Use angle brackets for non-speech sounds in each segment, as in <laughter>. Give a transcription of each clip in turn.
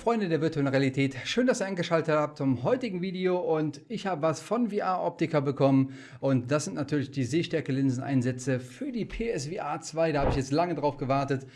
Freunde der virtuellen Realität, schön, dass ihr eingeschaltet habt zum heutigen Video und ich habe was von VR Optica bekommen und das sind natürlich die Sehstärke-Linseneinsätze für die PSVR 2, da habe ich jetzt lange drauf gewartet.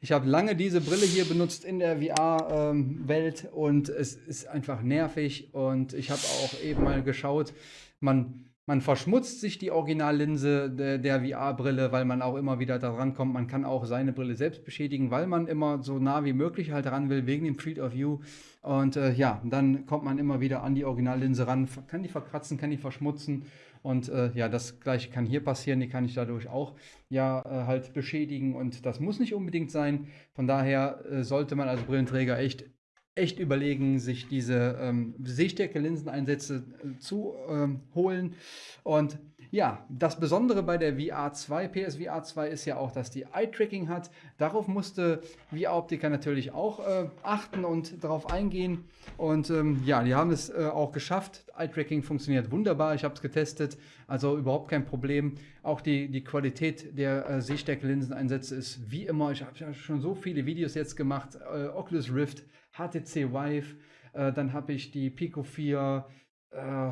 Ich habe lange diese Brille hier benutzt in der VR-Welt und es ist einfach nervig und ich habe auch eben mal geschaut, man man verschmutzt sich die Originallinse der, der VR-Brille, weil man auch immer wieder daran kommt. Man kann auch seine Brille selbst beschädigen, weil man immer so nah wie möglich halt ran will, wegen dem Field of View. Und äh, ja, dann kommt man immer wieder an die Originallinse ran, kann die verkratzen, kann die verschmutzen. Und äh, ja, das gleiche kann hier passieren, die kann ich dadurch auch ja äh, halt beschädigen. Und das muss nicht unbedingt sein. Von daher äh, sollte man als Brillenträger echt echt überlegen, sich diese ähm, Sehstärke-Linseneinsätze äh, zu ähm, holen. Und ja, das Besondere bei der VR2, PSVR 2 ist ja auch, dass die Eye-Tracking hat. Darauf musste VR-Optiker natürlich auch äh, achten und darauf eingehen. Und ähm, ja, die haben es äh, auch geschafft. Eye-Tracking funktioniert wunderbar. Ich habe es getestet, also überhaupt kein Problem. Auch die, die Qualität der äh, Sehstärke-Linseneinsätze ist wie immer. Ich habe ja schon so viele Videos jetzt gemacht. Äh, Oculus Rift HTC Vive, äh, dann habe ich die Pico 4, äh,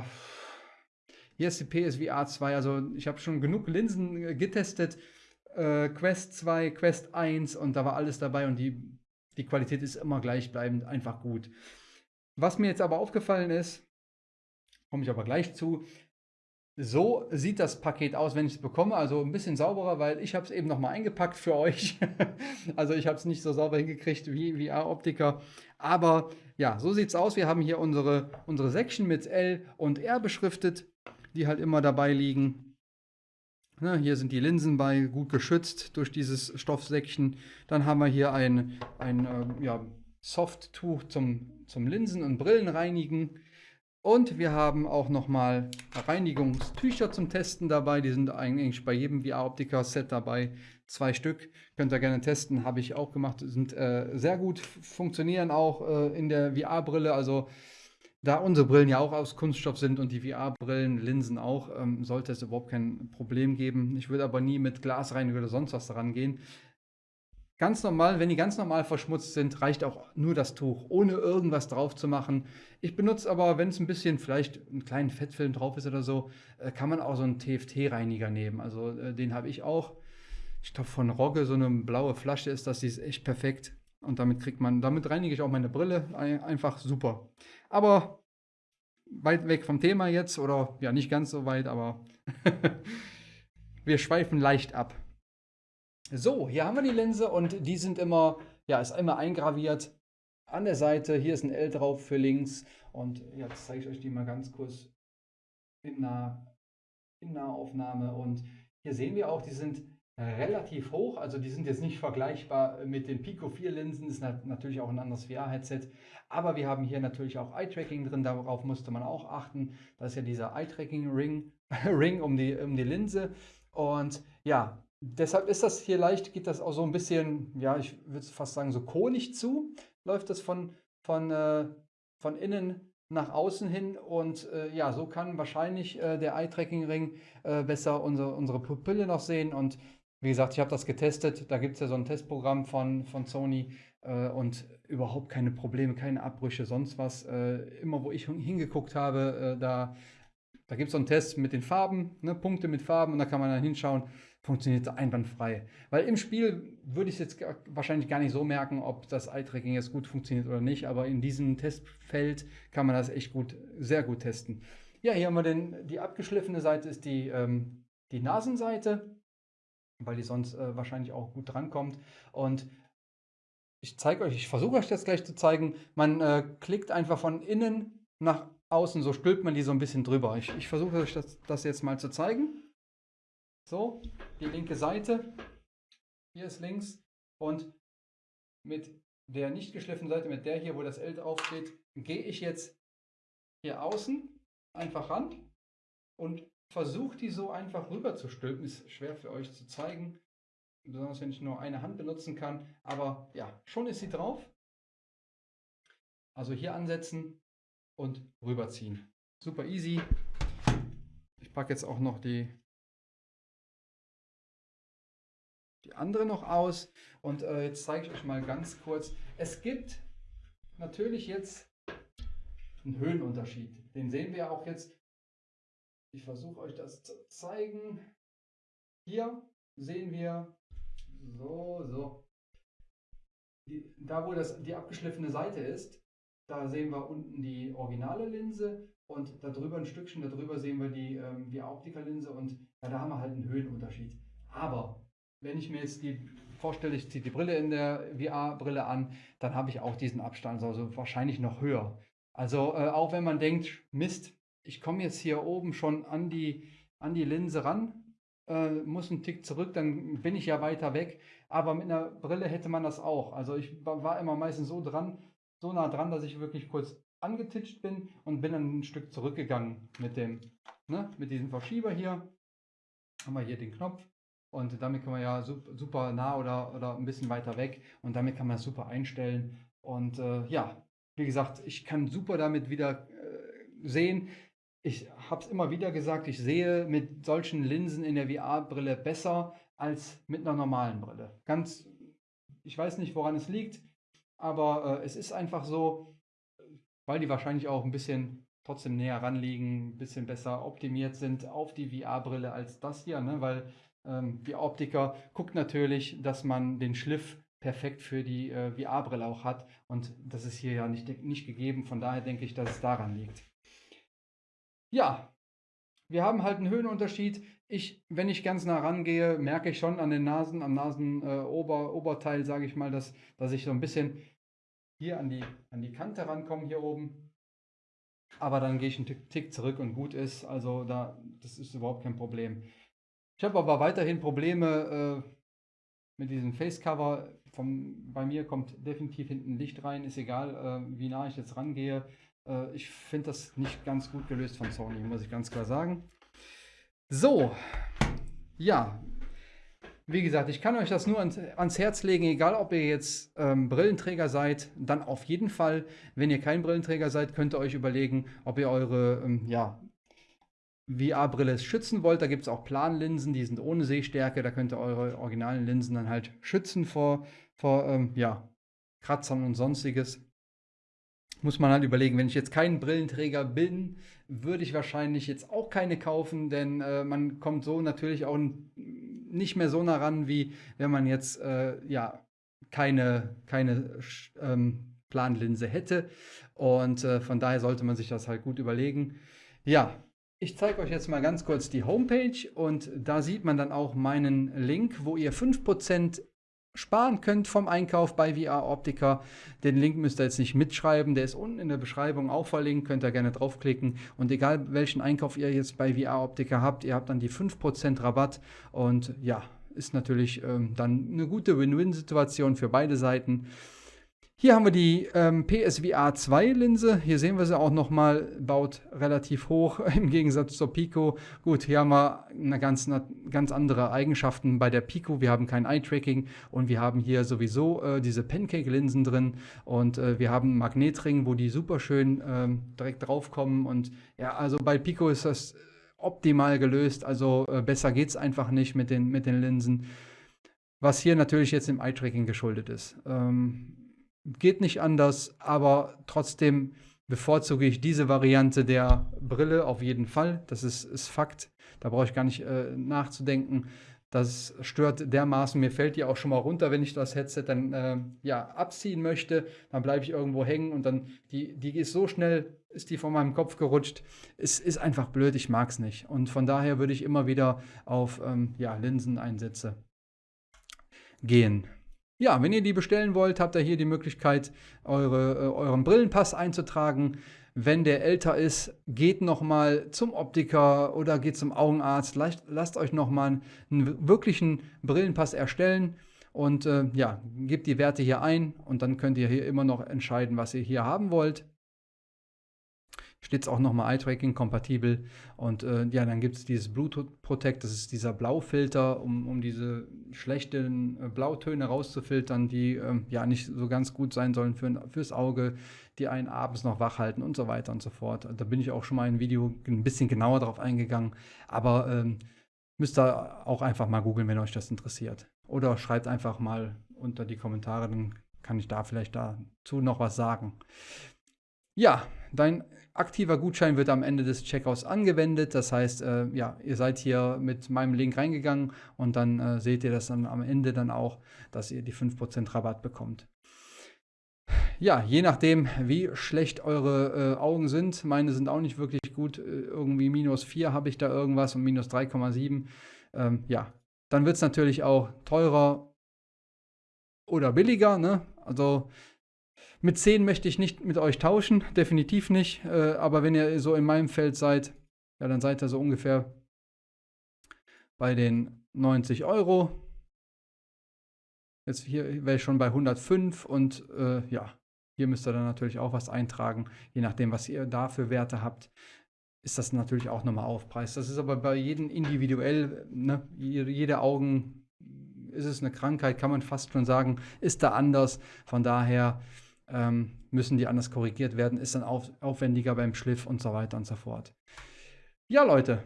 hier ist die PSVR 2, also ich habe schon genug Linsen äh, getestet, äh, Quest 2, Quest 1 und da war alles dabei und die, die Qualität ist immer gleichbleibend, einfach gut. Was mir jetzt aber aufgefallen ist, komme ich aber gleich zu, so sieht das Paket aus, wenn ich es bekomme. Also ein bisschen sauberer, weil ich habe es eben nochmal eingepackt für euch. <laughs> also ich habe es nicht so sauber hingekriegt wie VR-Optiker. Aber ja, so sieht es aus. Wir haben hier unsere, unsere Section mit L und R beschriftet, die halt immer dabei liegen. Ne, hier sind die Linsen bei, gut geschützt durch dieses Stoffsäckchen. Dann haben wir hier ein, ein äh, ja, Softtuch zum, zum Linsen- und Brillenreinigen. Und wir haben auch nochmal Reinigungstücher zum Testen dabei. Die sind eigentlich bei jedem VR-Optiker-Set dabei. Zwei Stück. Könnt ihr gerne testen. Habe ich auch gemacht. Sind äh, sehr gut, funktionieren auch äh, in der VR-Brille. Also da unsere Brillen ja auch aus Kunststoff sind und die VR-Brillen, Linsen auch, ähm, sollte es überhaupt kein Problem geben. Ich würde aber nie mit Glasreiniger oder sonst was daran gehen. Ganz normal, wenn die ganz normal verschmutzt sind, reicht auch nur das Tuch, ohne irgendwas drauf zu machen. Ich benutze aber, wenn es ein bisschen vielleicht einen kleinen Fettfilm drauf ist oder so, äh, kann man auch so einen TFT-Reiniger nehmen. Also äh, den habe ich auch. Ich glaube von Rogge, so eine blaue Flasche ist das, die ist echt perfekt. Und damit kriegt man, damit reinige ich auch meine Brille einfach super. Aber weit weg vom Thema jetzt, oder ja, nicht ganz so weit, aber <laughs> wir schweifen leicht ab. So, hier haben wir die Linse und die sind immer, ja, ist immer eingraviert an der Seite. Hier ist ein L drauf für links und jetzt zeige ich euch die mal ganz kurz in, nah, in Nahaufnahme. Und hier sehen wir auch, die sind relativ hoch, also die sind jetzt nicht vergleichbar mit den Pico 4 Linsen, ist natürlich auch ein anderes VR-Headset, aber wir haben hier natürlich auch Eye-Tracking drin, darauf musste man auch achten, das ist ja dieser Eye-Tracking-Ring <laughs> Ring um, die, um die Linse. Und ja, Deshalb ist das hier leicht, geht das auch so ein bisschen, ja, ich würde fast sagen, so konig zu. Läuft das von, von, äh, von innen nach außen hin. Und äh, ja, so kann wahrscheinlich äh, der Eye-Tracking-Ring äh, besser unsere, unsere Pupille noch sehen. Und wie gesagt, ich habe das getestet. Da gibt es ja so ein Testprogramm von, von Sony äh, und überhaupt keine Probleme, keine Abbrüche, sonst was. Äh, immer wo ich hingeguckt habe, da, da gibt es so einen Test mit den Farben, ne, Punkte mit Farben und da kann man dann hinschauen funktioniert einwandfrei. Weil im Spiel würde ich es jetzt wahrscheinlich gar nicht so merken, ob das Eye-Tracking jetzt gut funktioniert oder nicht, aber in diesem Testfeld kann man das echt gut, sehr gut testen. Ja, hier haben wir den, die abgeschliffene Seite ist die, ähm, die Nasenseite, weil die sonst äh, wahrscheinlich auch gut drankommt. Und ich zeige euch, ich versuche euch das gleich zu zeigen. Man äh, klickt einfach von innen nach außen, so stülpt man die so ein bisschen drüber. Ich, ich versuche euch das, das jetzt mal zu zeigen. So, die linke Seite. Hier ist links. Und mit der nicht geschliffenen Seite, mit der hier, wo das L draufsteht, gehe ich jetzt hier außen einfach ran und versuche die so einfach rüber zu stülpen. Ist schwer für euch zu zeigen, besonders wenn ich nur eine Hand benutzen kann. Aber ja, schon ist sie drauf. Also hier ansetzen und rüberziehen. Super easy. Ich packe jetzt auch noch die die andere noch aus. Und äh, jetzt zeige ich euch mal ganz kurz. Es gibt natürlich jetzt einen Höhenunterschied. Den sehen wir auch jetzt. Ich versuche euch das zu zeigen. Hier sehen wir so, so. Die, da, wo das, die abgeschliffene Seite ist, da sehen wir unten die originale Linse und darüber ein Stückchen darüber sehen wir die ähm, VR-Optiker-Linse und ja, da haben wir halt einen Höhenunterschied. Aber wenn ich mir jetzt die vorstelle, ich ziehe die Brille in der VR-Brille an, dann habe ich auch diesen Abstand, also wahrscheinlich noch höher. Also äh, auch wenn man denkt, Mist, ich komme jetzt hier oben schon an die, an die Linse ran, äh, muss einen Tick zurück, dann bin ich ja weiter weg. Aber mit einer Brille hätte man das auch. Also ich war immer meistens so dran, so nah dran, dass ich wirklich kurz angetitscht bin und bin dann ein Stück zurückgegangen mit dem, ne, mit diesem Verschieber hier. Haben wir hier den Knopf und damit kann man ja super nah oder, oder ein bisschen weiter weg und damit kann man das super einstellen. Und äh, ja, wie gesagt, ich kann super damit wieder äh, sehen. Ich habe es immer wieder gesagt, ich sehe mit solchen Linsen in der VR-Brille besser als mit einer normalen Brille. Ganz, ich weiß nicht, woran es liegt, aber äh, es ist einfach so, weil die wahrscheinlich auch ein bisschen trotzdem näher ranliegen, ein bisschen besser optimiert sind auf die VR-Brille als das hier, ne? weil ähm, die Optiker guckt natürlich, dass man den Schliff perfekt für die äh, VR-Brille auch hat. Und das ist hier ja nicht, nicht gegeben. Von daher denke ich, dass es daran liegt. Ja, wir haben halt einen Höhenunterschied. Ich, wenn ich ganz nah rangehe, merke ich schon an den Nasen, am Nasenoberteil, äh, sage ich mal, dass, dass ich so ein bisschen hier an die, an die Kante rankomme, hier oben. Aber dann gehe ich einen Tick, Tick zurück und gut ist. Also da, das ist überhaupt kein Problem. Ich habe aber weiterhin Probleme äh, mit diesem Facecover. Vom, bei mir kommt definitiv hinten Licht rein, ist egal, äh, wie nah ich jetzt rangehe. Äh, ich finde das nicht ganz gut gelöst von Sony, muss ich ganz klar sagen. So, ja, wie gesagt, ich kann euch das nur ans, ans Herz legen, egal ob ihr jetzt ähm, Brillenträger seid, dann auf jeden Fall, wenn ihr kein Brillenträger seid, könnt ihr euch überlegen, ob ihr eure ähm, ja, VR-Brille schützen wollt. Da gibt es auch Planlinsen, die sind ohne Sehstärke. Da könnt ihr eure originalen Linsen dann halt schützen vor, vor ähm, ja, Kratzern und sonstiges. Muss man halt überlegen, wenn ich jetzt kein Brillenträger bin, würde ich wahrscheinlich jetzt auch keine kaufen, denn äh, man kommt so natürlich auch nicht mehr so nah ran, wie wenn man jetzt äh, ja keine, keine ähm, Planlinse hätte. Und äh, von daher sollte man sich das halt gut überlegen. Ja, ich zeige euch jetzt mal ganz kurz die Homepage und da sieht man dann auch meinen Link, wo ihr 5% sparen könnt vom Einkauf bei VR Optica. Den Link müsst ihr jetzt nicht mitschreiben, der ist unten in der Beschreibung auch verlinkt, könnt ihr gerne draufklicken und egal welchen Einkauf ihr jetzt bei VR Optica habt, ihr habt dann die 5% Rabatt und ja, ist natürlich ähm, dann eine gute Win-Win-Situation für beide Seiten. Hier haben wir die ähm, PSVR 2 Linse. Hier sehen wir sie auch nochmal, baut relativ hoch <laughs> im Gegensatz zur Pico. Gut, hier haben wir eine ganz, eine ganz andere Eigenschaften bei der Pico. Wir haben kein Eye-Tracking und wir haben hier sowieso äh, diese Pancake-Linsen drin und äh, wir haben einen Magnetring, wo die super schön ähm, direkt draufkommen. Und ja, also bei Pico ist das optimal gelöst. Also äh, besser geht es einfach nicht mit den, mit den Linsen. Was hier natürlich jetzt im Eye-Tracking geschuldet ist. Ähm, Geht nicht anders, aber trotzdem bevorzuge ich diese Variante der Brille auf jeden Fall. Das ist, ist Fakt. Da brauche ich gar nicht äh, nachzudenken. Das stört dermaßen. Mir fällt die auch schon mal runter, wenn ich das Headset dann äh, ja, abziehen möchte. Dann bleibe ich irgendwo hängen und dann, die, die ist so schnell, ist die von meinem Kopf gerutscht. Es ist einfach blöd, ich mag es nicht. Und von daher würde ich immer wieder auf ähm, ja, Linseneinsätze gehen. Ja, wenn ihr die bestellen wollt, habt ihr hier die Möglichkeit, eure, äh, euren Brillenpass einzutragen. Wenn der älter ist, geht nochmal zum Optiker oder geht zum Augenarzt. Lasst, lasst euch nochmal einen wirklichen Brillenpass erstellen und äh, ja, gebt die Werte hier ein und dann könnt ihr hier immer noch entscheiden, was ihr hier haben wollt steht es auch nochmal Eye-Tracking kompatibel. Und äh, ja, dann gibt es dieses Bluetooth Protect, das ist dieser Blaufilter, um, um diese schlechten äh, Blautöne rauszufiltern, die ähm, ja nicht so ganz gut sein sollen für, fürs Auge, die einen abends noch wach halten und so weiter und so fort. Da bin ich auch schon mal in einem Video ein bisschen genauer drauf eingegangen. Aber ähm, müsst ihr auch einfach mal googeln, wenn euch das interessiert. Oder schreibt einfach mal unter die Kommentare, dann kann ich da vielleicht dazu noch was sagen. Ja, dein aktiver Gutschein wird am Ende des Checkouts angewendet. Das heißt, äh, ja, ihr seid hier mit meinem Link reingegangen und dann äh, seht ihr das dann am Ende dann auch, dass ihr die 5% Rabatt bekommt. Ja, je nachdem, wie schlecht eure äh, Augen sind. Meine sind auch nicht wirklich gut. Äh, irgendwie minus 4 habe ich da irgendwas und minus 3,7. Ähm, ja, dann wird es natürlich auch teurer oder billiger. Ne? Also mit 10 möchte ich nicht mit euch tauschen, definitiv nicht. Äh, aber wenn ihr so in meinem Feld seid, ja, dann seid ihr so ungefähr bei den 90 Euro. Jetzt hier wäre ich schon bei 105 und äh, ja, hier müsst ihr dann natürlich auch was eintragen, je nachdem, was ihr da für Werte habt ist das natürlich auch nochmal aufpreist. Das ist aber bei jedem individuell, ne? jede Augen ist es eine Krankheit, kann man fast schon sagen, ist da anders. Von daher ähm, müssen die anders korrigiert werden, ist dann auf, aufwendiger beim Schliff und so weiter und so fort. Ja, Leute,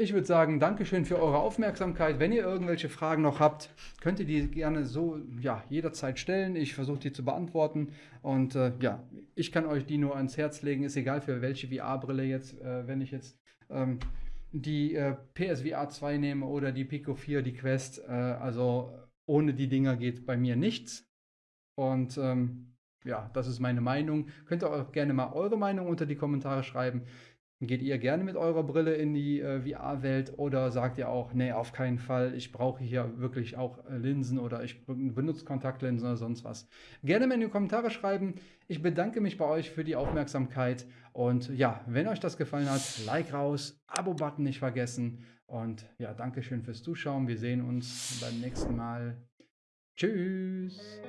ich würde sagen, Dankeschön für eure Aufmerksamkeit. Wenn ihr irgendwelche Fragen noch habt, könnt ihr die gerne so ja, jederzeit stellen. Ich versuche die zu beantworten. Und äh, ja, ich kann euch die nur ans Herz legen. Ist egal für welche VR-Brille jetzt, äh, wenn ich jetzt ähm, die äh, PSVR 2 nehme oder die Pico 4, die Quest. Äh, also ohne die Dinger geht bei mir nichts. Und ähm, ja, das ist meine Meinung. Könnt ihr auch gerne mal eure Meinung unter die Kommentare schreiben. Geht ihr gerne mit eurer Brille in die äh, VR-Welt oder sagt ihr auch, nee, auf keinen Fall, ich brauche hier wirklich auch äh, Linsen oder ich benutze Kontaktlinsen oder sonst was? Gerne mal in die Kommentare schreiben. Ich bedanke mich bei euch für die Aufmerksamkeit und ja, wenn euch das gefallen hat, Like raus, Abo-Button nicht vergessen und ja, Dankeschön fürs Zuschauen. Wir sehen uns beim nächsten Mal. Tschüss!